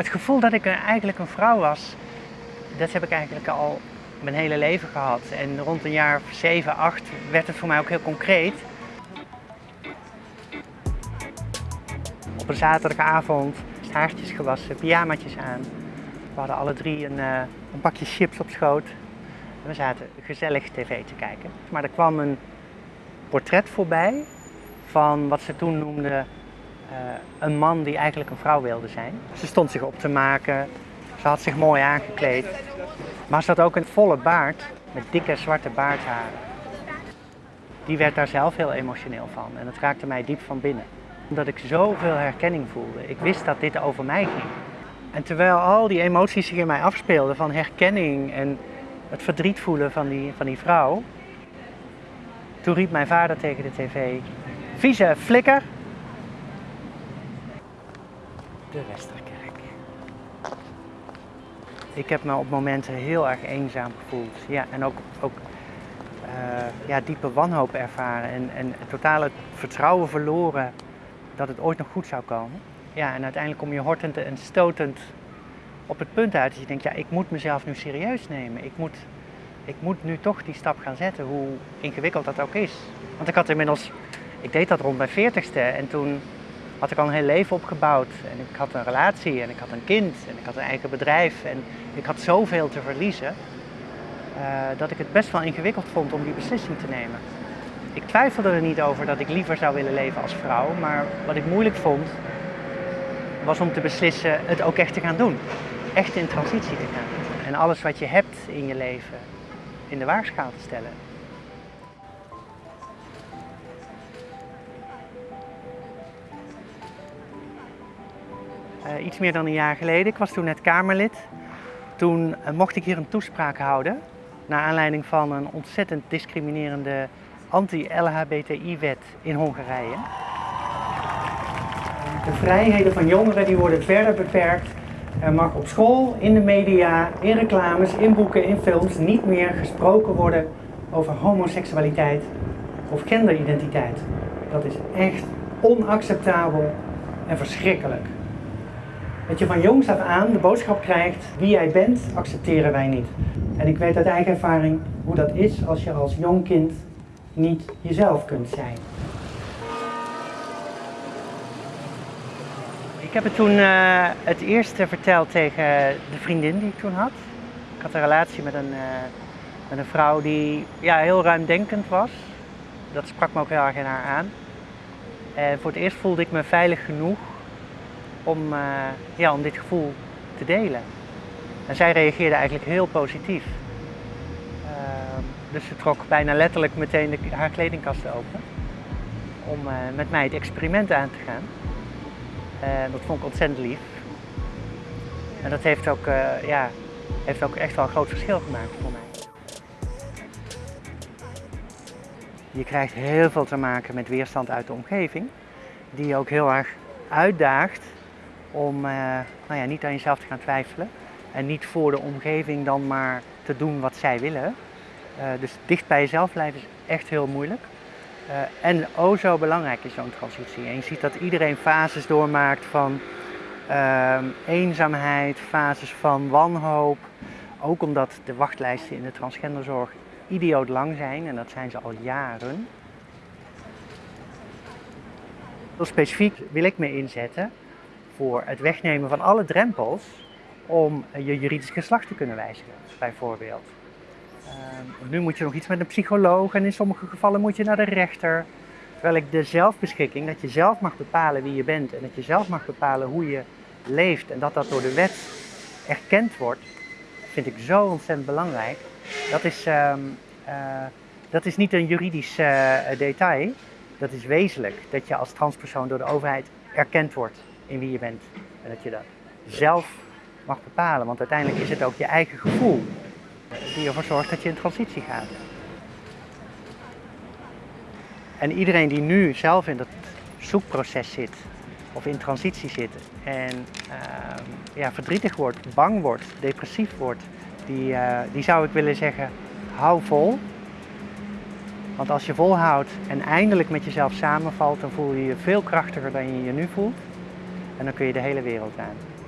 Het gevoel dat ik eigenlijk een vrouw was, dat heb ik eigenlijk al mijn hele leven gehad. En rond een jaar 7, 8 werd het voor mij ook heel concreet. Op een zaterdagavond, haartjes gewassen, pyjamaatjes aan. We hadden alle drie een, eh, een chips op schoot. En we zaten gezellig tv te kijken. Maar er kwam een portret voorbij van wat ze toen noemden een man die eigenlijk een vrouw wilde zijn. Ze stond zich op te maken, ze had zich mooi aangekleed. Maar ze had ook een volle baard met dikke zwarte baardharen. Die werd daar zelf heel emotioneel van en het raakte mij diep van binnen. Omdat ik zoveel herkenning voelde. Ik wist dat dit over mij ging. En terwijl al die emoties zich in mij afspeelden van herkenning en het verdriet voelen van die, van die vrouw, toen riep mijn vader tegen de tv, vieze flikker. De Westerkerk. Ik heb me op momenten heel erg eenzaam gevoeld. Ja, en ook, ook eh, ja, diepe wanhoop ervaren en, en totaal het vertrouwen verloren dat het ooit nog goed zou komen. Ja, en uiteindelijk kom je hortend en stotend op het punt uit dat je denkt, ja, ik moet mezelf nu serieus nemen. Ik moet, ik moet nu toch die stap gaan zetten, hoe ingewikkeld dat ook is. Want ik had inmiddels, ik deed dat rond mijn veertigste en toen had ik al een heel leven opgebouwd. En ik had een relatie en ik had een kind en ik had een eigen bedrijf en ik had zoveel te verliezen. eh, dat ik het best wel ingewikkeld vond om die beslissing te nemen. Ik twijfelde er niet over dat ik liever zou willen leven als vrouw, maar wat ik moeilijk vond was om te beslissen het ook echt te gaan doen. Echt in transitie te gaan. En alles wat je hebt in je leven in de waagschaal te stellen. Eh, iets meer dan een jaar geleden, ik was toen net Kamerlid. Toen eh, mocht ik hier een toespraak houden. Naar aanleiding van een ontzettend discriminerende anti-LHBTI-wet in Hongarije. De vrijheden van jongeren die worden verder beperkt. Er mag op school, in de media, in reclames, in boeken, in films niet meer gesproken worden over homoseksualiteit of genderidentiteit. Dat is echt onacceptabel en verschrikkelijk. Dat je van jongs af aan de boodschap krijgt, wie jij bent, accepteren wij niet. En ik weet uit eigen ervaring hoe dat is als je als jong kind niet jezelf kunt zijn. Ik heb het toen eh, het eerste verteld tegen de vriendin die ik toen had. Ik had een relatie met een, eh, met een vrouw die ja, heel ruimdenkend was. Dat sprak me ook heel erg in haar aan. En voor het eerst voelde ik me veilig genoeg om, eh, ja, om dit gevoel te delen. En zij reageerde eigenlijk heel positief. Ehm, dus ze trok bijna letterlijk meteen de, haar kledingkast open om eh, met mij het experiment aan te gaan. En dat vond ik ontzettend lief. En dat heeft ook, eh, ja, heeft ook echt wel een groot verschil gemaakt voor mij. Je krijgt heel veel te maken met weerstand uit de omgeving, die je ook heel erg uitdaagt om eh, nou ja, niet aan jezelf te gaan twijfelen. En niet voor de omgeving dan maar te doen wat zij willen. Eh, dus dicht bij jezelf blijven is echt heel moeilijk. Uh, en o zo belangrijk is zo'n transitie. En je ziet dat iedereen fases doormaakt van eenzaamheid, fases van wanhoop. Ook omdat de wachtlijsten in de transgenderzorg idioot lang zijn en dat zijn ze al jaren. Heel specifiek wil ik me inzetten voor het wegnemen van alle drempels om je juridisch geslacht te kunnen wijzigen, bijvoorbeeld. Uh, nu moet je nog iets met een psycholoog en in sommige gevallen moet je naar de rechter. Terwijl ik de zelfbeschikking, dat je zelf mag bepalen wie je bent en dat je zelf mag bepalen hoe je leeft en dat dat door de wet erkend wordt, vind ik zo ontzettend belangrijk. Dat is, uh, uh, dat is niet een juridisch uh, detail, dat is wezenlijk. Dat je als transpersoon door de overheid erkend wordt in wie je bent en dat je dat zelf mag bepalen, want uiteindelijk is het ook je eigen gevoel die ervoor zorgt dat je in transitie gaat. En iedereen die nu zelf in dat zoekproces zit, of in transitie zit, en uh, ja, verdrietig wordt, bang wordt, depressief wordt, die, uh, die zou ik willen zeggen, hou vol. Want als je volhoudt en eindelijk met jezelf samenvalt, dan voel je je veel krachtiger dan je je nu voelt. En dan kun je de hele wereld aan.